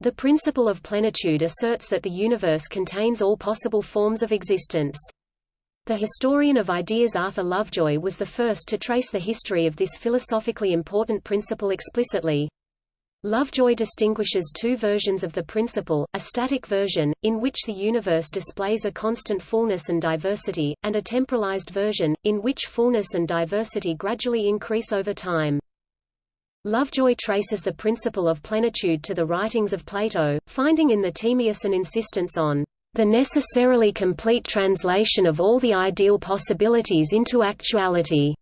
The principle of plenitude asserts that the universe contains all possible forms of existence. The historian of ideas Arthur Lovejoy was the first to trace the history of this philosophically important principle explicitly. Lovejoy distinguishes two versions of the principle, a static version, in which the universe displays a constant fullness and diversity, and a temporalized version, in which fullness and diversity gradually increase over time. Lovejoy traces the principle of plenitude to the writings of Plato, finding in the Timaeus an insistence on the necessarily complete translation of all the ideal possibilities into actuality.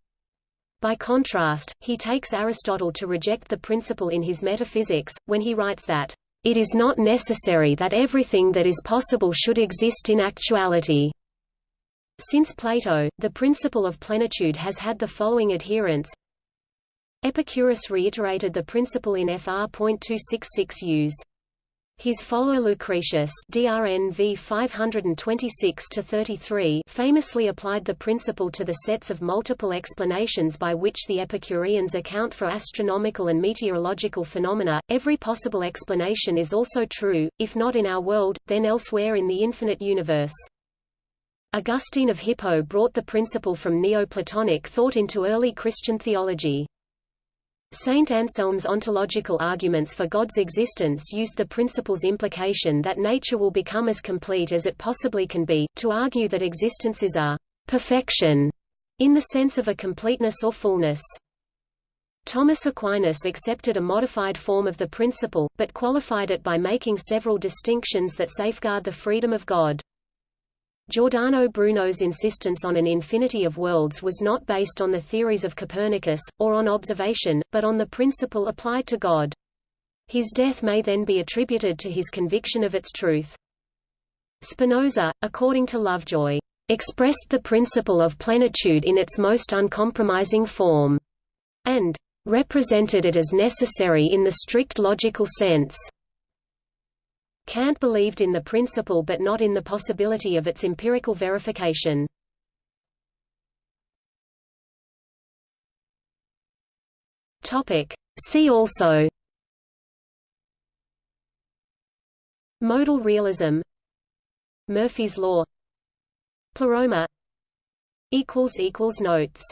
By contrast, he takes Aristotle to reject the principle in his Metaphysics, when he writes that, "...it is not necessary that everything that is possible should exist in actuality." Since Plato, the principle of plenitude has had the following adherents Epicurus reiterated the principle in Fr.266 use. His follower Lucretius DRN v 526 famously applied the principle to the sets of multiple explanations by which the Epicureans account for astronomical and meteorological phenomena. Every possible explanation is also true, if not in our world, then elsewhere in the infinite universe. Augustine of Hippo brought the principle from Neoplatonic thought into early Christian theology. Saint Anselm's ontological arguments for God's existence used the principle's implication that nature will become as complete as it possibly can be, to argue that existence is a perfection, in the sense of a completeness or fullness. Thomas Aquinas accepted a modified form of the principle, but qualified it by making several distinctions that safeguard the freedom of God. Giordano Bruno's insistence on an infinity of worlds was not based on the theories of Copernicus, or on observation, but on the principle applied to God. His death may then be attributed to his conviction of its truth. Spinoza, according to Lovejoy, expressed the principle of plenitude in its most uncompromising form, and represented it as necessary in the strict logical sense. Kant believed in the principle but not in the possibility of its empirical verification. See also. Modal realism. Murphy's law. Pleroma. Notes